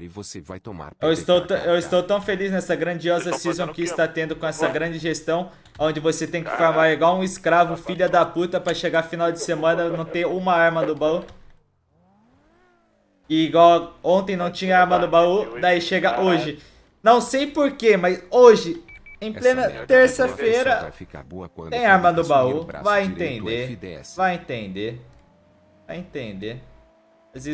e você vai tomar. Eu estou, eu estou tão feliz nessa grandiosa season que está tendo com essa grande gestão, onde você tem que farmar igual um escravo, filha da puta, pra chegar final de semana não ter uma arma no baú. E igual ontem não tinha arma no baú, daí chega hoje. Não sei porquê, mas hoje, em plena terça-feira, tem arma no baú. Vai entender. Vai entender. Vai entender. Às vezes